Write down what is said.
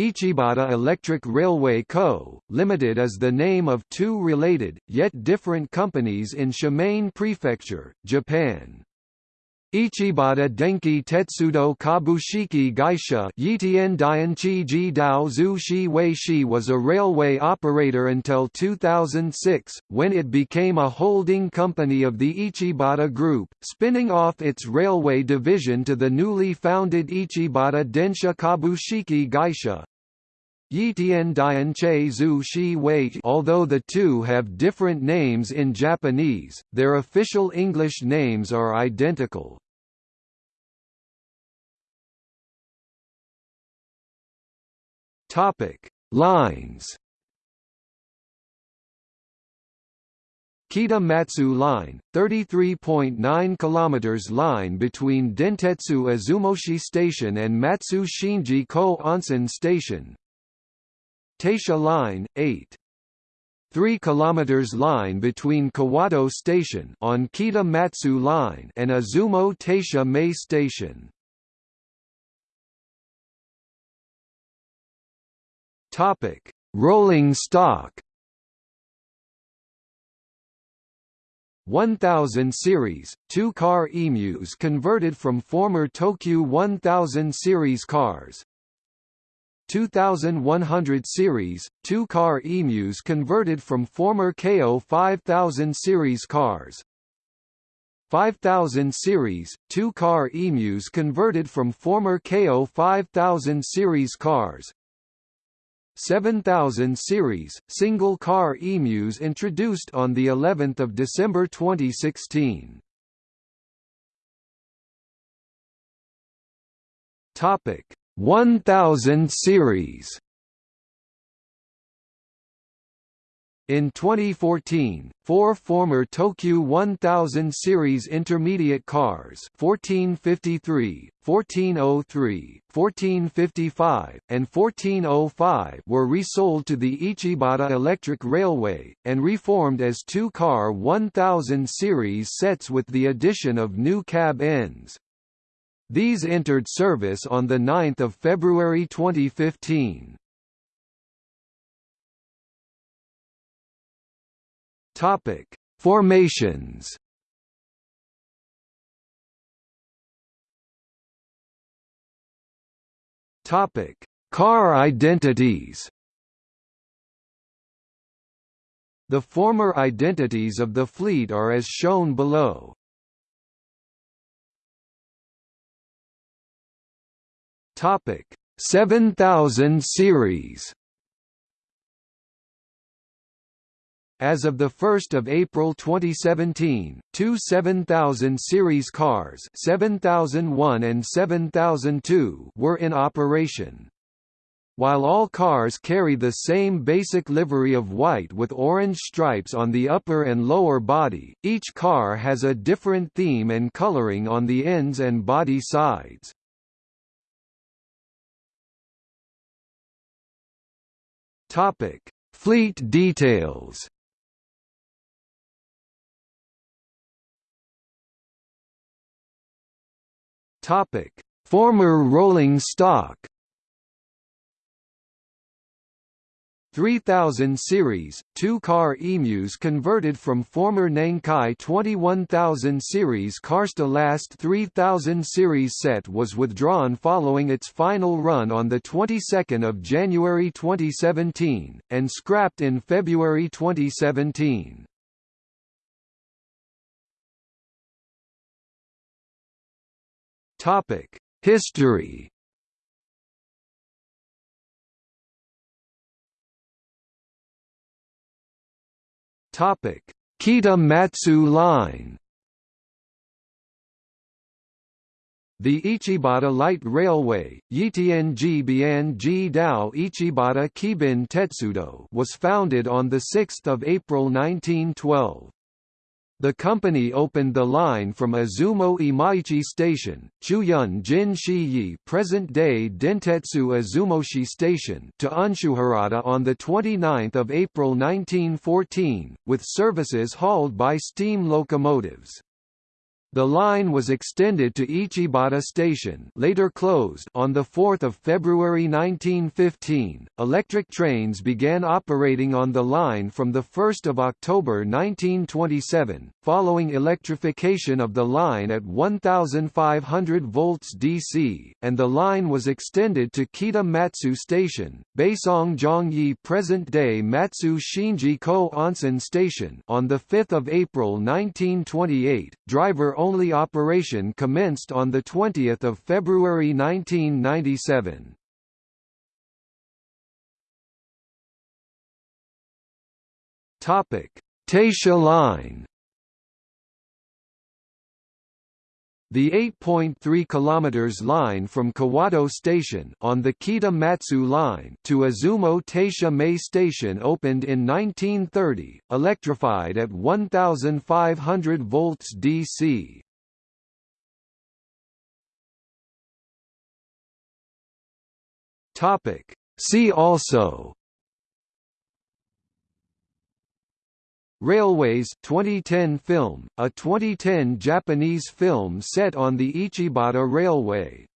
Ichibata Electric Railway Co., Limited is the name of two related, yet different companies in Shimane Prefecture, Japan. Ichibata Denki Tetsudo Kabushiki Gaisha Dianchi Ji Dao Zhu Shi Wei Shi was a railway operator until 2006, when it became a holding company of the Ichibata Group, spinning off its railway division to the newly founded Ichibata Densha Kabushiki Gaisha. Yitian Dianche Zhu Shi Wei Although the two have different names in Japanese, their official English names are identical. Topic: Lines. Kita-Matsue Line, 33.9 km line between Dentetsu Izumoshi Station and Matsue Shinjiko Onsen Station, Taisha Line, 8. 3 km line between Kawato Station on Kita Matsue Line and Izumo Taisha-mae Station. Topic: Rolling stock. 1000 series, two-car emus converted from former Tokyu 1000 series cars, 2100 series, two-car emus converted from former Keio 5000 series cars. 5000 series, two-car emus converted from former Keio 5000 series cars. 7000 series, single-car emus introduced on the 11th of December 2016. Topic 1000 series In 2014, four former Tokyu 1000 series intermediate cars 1453, 1403, 1455, and 1405 were resold to the Ichibata Electric Railway, and reformed as two-car 1000 series sets with the addition of new cab ends. These entered service on 9 February 2015. Topic: Formations. Topic: Car identities. The former identities of the fleet are as shown below. Topic 7000 series As of 1 April 2017, two 7000 series cars 7001 and 7002 were in operation. While all cars carry the same basic livery of white with orange stripes on the upper and lower body, each car has a different theme and coloring on the ends and body sides. Topic: Fleet details. Topic: Former rolling stock. 3000 series, two-car emus converted from former Nankai 21000 series cars. The last 3000 series set was withdrawn following its final run on the 22nd of January 2017, and scrapped in February 2017. History Topic: Kita Matsue Line. The Ichibata Light Railway, Dao Ichibata Keiben Tetsudo was founded on 6 April 1912. The company opened the line from Izumo Imaichi Station, Chuyun Jin Shiyi present-day Dentetsu Izumoshi Station to Unshuharada on 29 April 1914, with services hauled by steam locomotives. The line was extended to Ichibata Station, later closed, on the 4th of February 1915. Electric trains began operating on the line from the 1st of October 1927, following electrification of the line at 1500 volts DC, and the line was extended to Kita Matsue Station, Baisong Zhongyi present-day Matsue Shinjiko Onsen Station on the 5th of April 1928. Driver only operation commenced on 20 February 1997. Taisha Line The 8.3 km line from Kawato Station on the Kita Matsue line to Izumo Taisha-mae Station opened in 1930, electrified at 1500 volts DC. Topic See also Railways 2010 film, a 2010 Japanese film set on the Ichibata Railway